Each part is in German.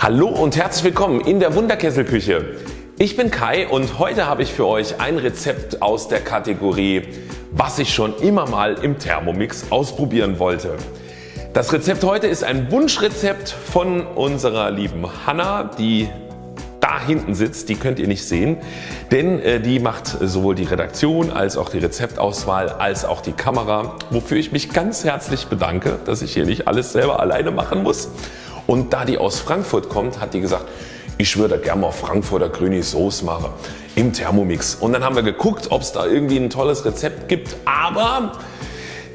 Hallo und herzlich willkommen in der Wunderkesselküche. Ich bin Kai und heute habe ich für euch ein Rezept aus der Kategorie was ich schon immer mal im Thermomix ausprobieren wollte. Das Rezept heute ist ein Wunschrezept von unserer lieben Hanna, die da hinten sitzt, die könnt ihr nicht sehen, denn äh, die macht sowohl die Redaktion als auch die Rezeptauswahl als auch die Kamera, wofür ich mich ganz herzlich bedanke, dass ich hier nicht alles selber alleine machen muss. Und da die aus Frankfurt kommt, hat die gesagt, ich würde gerne mal Frankfurter grüne Soße machen im Thermomix. Und dann haben wir geguckt ob es da irgendwie ein tolles Rezept gibt, aber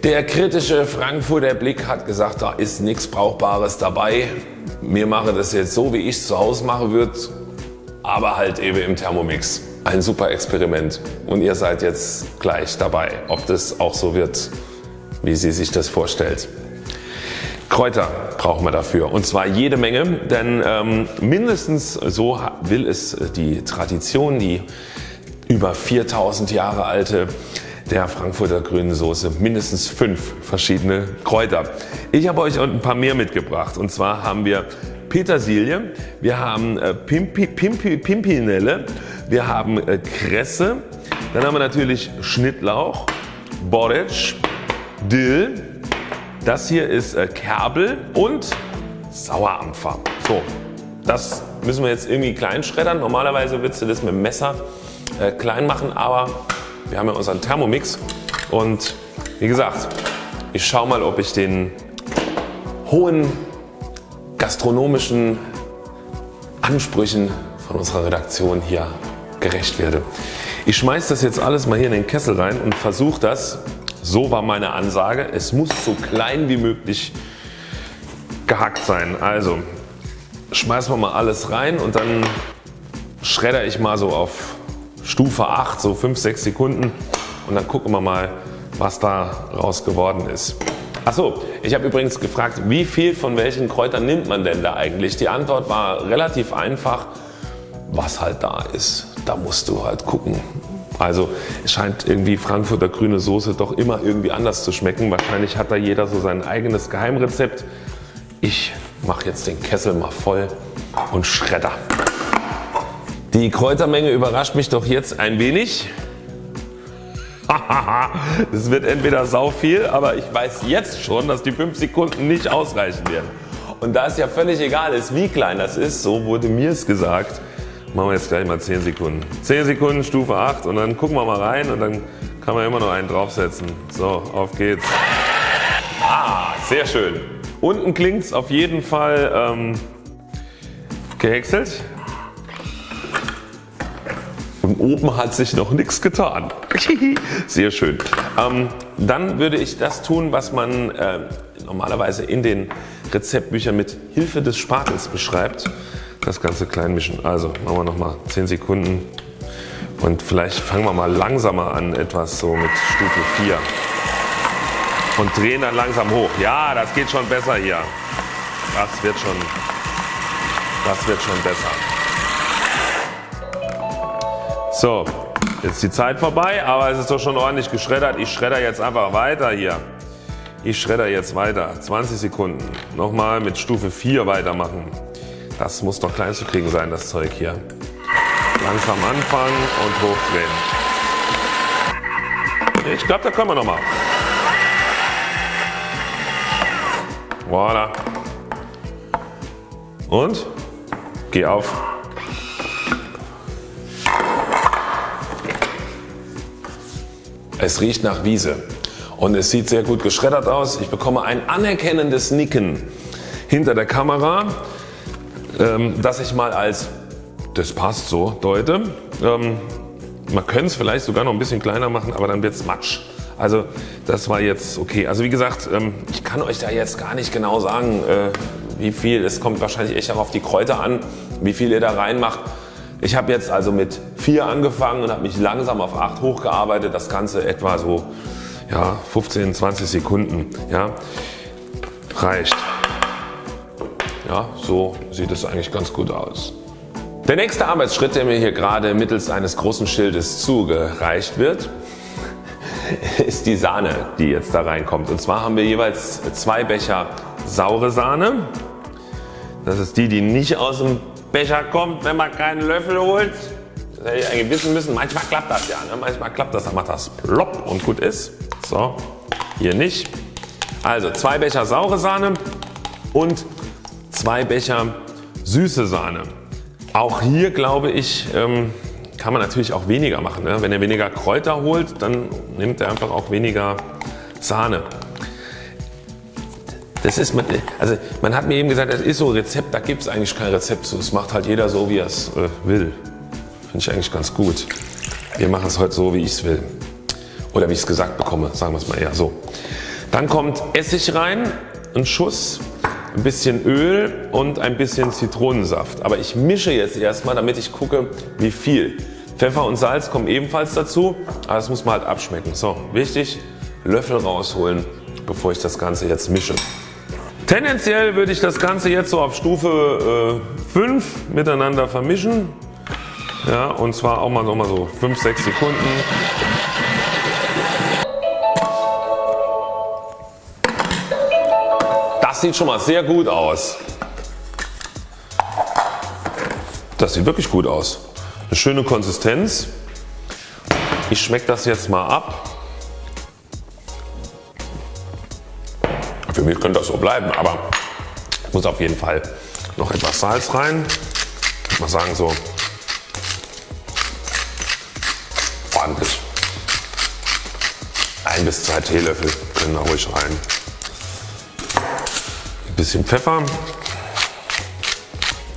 der kritische Frankfurter Blick hat gesagt da ist nichts Brauchbares dabei. Wir machen das jetzt so wie ich es zu Hause machen würde, aber halt eben im Thermomix. Ein super Experiment und ihr seid jetzt gleich dabei ob das auch so wird wie sie sich das vorstellt. Kräuter brauchen wir dafür und zwar jede Menge, denn ähm, mindestens so will es die Tradition, die über 4000 Jahre alte der Frankfurter grünen Soße mindestens fünf verschiedene Kräuter. Ich habe euch ein paar mehr mitgebracht und zwar haben wir Petersilie, wir haben äh, Pimpi, Pimpi, Pimpinelle, wir haben äh, Kresse, dann haben wir natürlich Schnittlauch, Borretsch, Dill, das hier ist äh, Kerbel und Sauerampfer. So, das müssen wir jetzt irgendwie klein schreddern. Normalerweise würdest du das mit dem Messer äh, klein machen, aber wir haben ja unseren Thermomix und wie gesagt, ich schaue mal ob ich den hohen gastronomischen Ansprüchen von unserer Redaktion hier gerecht werde. Ich schmeiße das jetzt alles mal hier in den Kessel rein und versuche das so war meine Ansage. Es muss so klein wie möglich gehackt sein. Also schmeißen wir mal alles rein und dann schredder ich mal so auf Stufe 8, so 5-6 Sekunden und dann gucken wir mal was da raus geworden ist. Achso, ich habe übrigens gefragt wie viel von welchen Kräutern nimmt man denn da eigentlich? Die Antwort war relativ einfach, was halt da ist. Da musst du halt gucken also es scheint irgendwie Frankfurter grüne Soße doch immer irgendwie anders zu schmecken. Wahrscheinlich hat da jeder so sein eigenes Geheimrezept. Ich mache jetzt den Kessel mal voll und schredder. Die Kräutermenge überrascht mich doch jetzt ein wenig. Es wird entweder sau viel, aber ich weiß jetzt schon, dass die 5 Sekunden nicht ausreichen werden. Und da es ja völlig egal ist wie klein das ist, so wurde mir es gesagt, Machen wir jetzt gleich mal 10 Sekunden. 10 Sekunden Stufe 8 und dann gucken wir mal rein und dann kann man immer noch einen draufsetzen. So auf geht's. Ah sehr schön. Unten klingt es auf jeden Fall ähm, gehäckselt. Und oben hat sich noch nichts getan. Sehr schön. Ähm, dann würde ich das tun was man äh, normalerweise in den Rezeptbüchern mit Hilfe des Spatels beschreibt das Ganze klein mischen. Also machen wir nochmal 10 Sekunden und vielleicht fangen wir mal langsamer an etwas so mit Stufe 4 und drehen dann langsam hoch. Ja das geht schon besser hier. Das wird schon, das wird schon besser. So jetzt die Zeit vorbei aber es ist doch schon ordentlich geschreddert. Ich schredder jetzt einfach weiter hier. Ich schredder jetzt weiter. 20 Sekunden. Nochmal mit Stufe 4 weitermachen. Das muss doch klein zu kriegen sein das Zeug hier. Langsam anfangen und hochdrehen. Ich glaube da können wir noch mal. Voilà. Und geh auf. Es riecht nach Wiese und es sieht sehr gut geschreddert aus. Ich bekomme ein anerkennendes Nicken hinter der Kamera ähm, dass ich mal als das passt so deute. Ähm, man könnte es vielleicht sogar noch ein bisschen kleiner machen, aber dann wird es matsch. Also das war jetzt okay. Also wie gesagt, ähm, ich kann euch da jetzt gar nicht genau sagen, äh, wie viel. Es kommt wahrscheinlich echt auch auf die Kräuter an, wie viel ihr da reinmacht. Ich habe jetzt also mit 4 angefangen und habe mich langsam auf 8 hochgearbeitet. Das Ganze etwa so ja, 15, 20 Sekunden. Ja, reicht. Ja, so sieht es eigentlich ganz gut aus. Der nächste Arbeitsschritt, der mir hier gerade mittels eines großen Schildes zugereicht wird, ist die Sahne, die jetzt da reinkommt. Und zwar haben wir jeweils zwei Becher saure Sahne. Das ist die, die nicht aus dem Becher kommt, wenn man keinen Löffel holt. Das hätte ich eigentlich wissen müssen. Manchmal klappt das ja. Ne? Manchmal klappt das, dann macht das plopp und gut ist. So, hier nicht. Also zwei Becher saure Sahne und zwei Becher süße Sahne. Auch hier glaube ich, ähm, kann man natürlich auch weniger machen. Ne? Wenn ihr weniger Kräuter holt, dann nimmt ihr einfach auch weniger Sahne. Das ist, also man hat mir eben gesagt, das ist so Rezept, da gibt es eigentlich kein Rezept zu. Das macht halt jeder so, wie er es äh, will. Finde ich eigentlich ganz gut. Wir machen es heute so, wie ich es will. Oder wie ich es gesagt bekomme, sagen wir es mal eher so. Dann kommt Essig rein, ein Schuss, ein bisschen Öl und ein bisschen Zitronensaft. Aber ich mische jetzt erstmal, damit ich gucke, wie viel. Pfeffer und Salz kommen ebenfalls dazu, aber das muss man halt abschmecken. So, wichtig, Löffel rausholen, bevor ich das Ganze jetzt mische. Tendenziell würde ich das Ganze jetzt so auf Stufe äh, 5 miteinander vermischen. Ja, und zwar auch mal, noch mal so 5-6 Sekunden. Das sieht schon mal sehr gut aus. Das sieht wirklich gut aus. Eine schöne Konsistenz. Ich schmecke das jetzt mal ab. Für mich könnte das so bleiben, aber ich muss auf jeden Fall noch etwas Salz rein. Ich mal sagen so ordentlich. Ein bis zwei Teelöffel können da ruhig rein. Bisschen Pfeffer.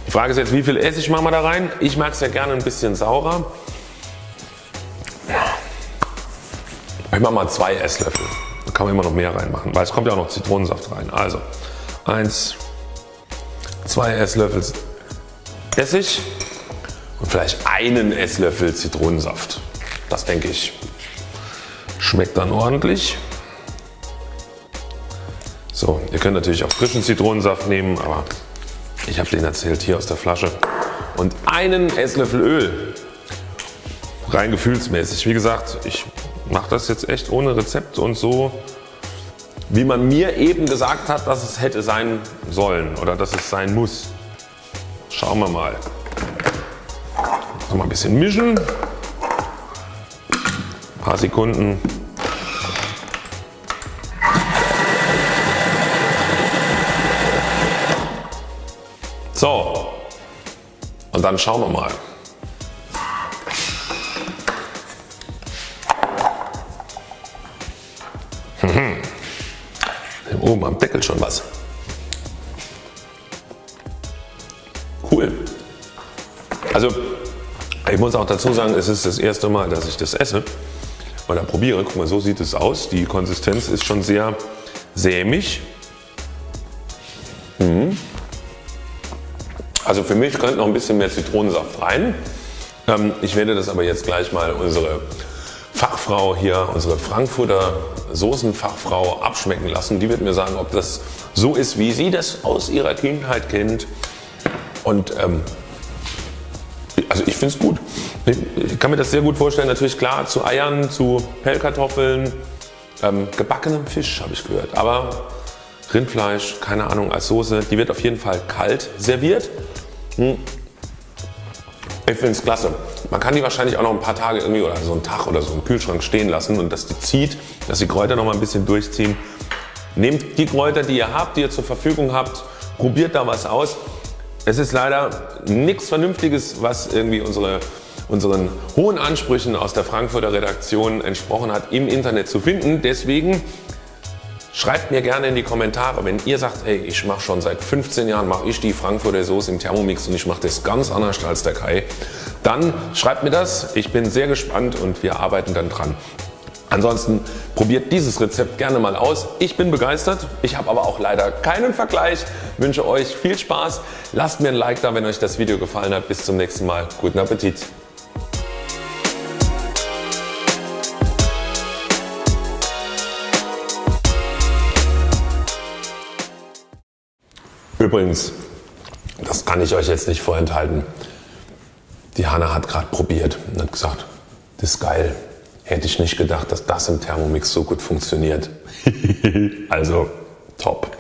Die Frage ist jetzt wie viel Essig machen wir da rein. Ich mag es ja gerne ein bisschen saurer. Ich mache mal zwei Esslöffel kann man immer noch mehr reinmachen, weil es kommt ja auch noch Zitronensaft rein. Also 1, 2 Esslöffel Essig und vielleicht einen Esslöffel Zitronensaft. Das denke ich schmeckt dann ordentlich. So, ihr könnt natürlich auch frischen Zitronensaft nehmen, aber ich habe den erzählt hier aus der Flasche. Und einen Esslöffel Öl, rein gefühlsmäßig. Wie gesagt, ich mache das jetzt echt ohne Rezept und so wie man mir eben gesagt hat, dass es hätte sein sollen oder dass es sein muss. Schauen wir mal. Noch mal ein bisschen mischen. Ein paar Sekunden. Und dann schauen wir mal. Oben am Deckel schon was. Cool. Also ich muss auch dazu sagen, es ist das erste Mal, dass ich das esse oder probiere. Guck mal, so sieht es aus. Die Konsistenz ist schon sehr sämig. Mhm. Also für mich könnte noch ein bisschen mehr Zitronensaft rein. Ähm, ich werde das aber jetzt gleich mal unsere Fachfrau hier, unsere Frankfurter Soßenfachfrau abschmecken lassen. Die wird mir sagen, ob das so ist, wie sie das aus ihrer Kindheit kennt. Und ähm, also ich finde es gut. Ich kann mir das sehr gut vorstellen. Natürlich klar zu Eiern, zu Pellkartoffeln, ähm, gebackenem Fisch habe ich gehört. Aber Rindfleisch, keine Ahnung, als Soße, die wird auf jeden Fall kalt serviert. Hm. Ich finde es klasse. Man kann die wahrscheinlich auch noch ein paar Tage irgendwie oder so einen Tag oder so im Kühlschrank stehen lassen und dass die zieht, dass die Kräuter noch mal ein bisschen durchziehen. Nehmt die Kräuter, die ihr habt, die ihr zur Verfügung habt, probiert da was aus. Es ist leider nichts Vernünftiges, was irgendwie unsere, unseren hohen Ansprüchen aus der Frankfurter Redaktion entsprochen hat, im Internet zu finden. Deswegen Schreibt mir gerne in die Kommentare, wenn ihr sagt, hey, ich mache schon seit 15 Jahren mache ich die Frankfurter Soße im Thermomix und ich mache das ganz anders als der Kai, dann schreibt mir das. Ich bin sehr gespannt und wir arbeiten dann dran. Ansonsten probiert dieses Rezept gerne mal aus. Ich bin begeistert, ich habe aber auch leider keinen Vergleich. Wünsche euch viel Spaß. Lasst mir ein Like da, wenn euch das Video gefallen hat. Bis zum nächsten Mal. Guten Appetit. Übrigens, das kann ich euch jetzt nicht vorenthalten. Die Hanna hat gerade probiert und hat gesagt, das ist geil. Hätte ich nicht gedacht, dass das im Thermomix so gut funktioniert. also top.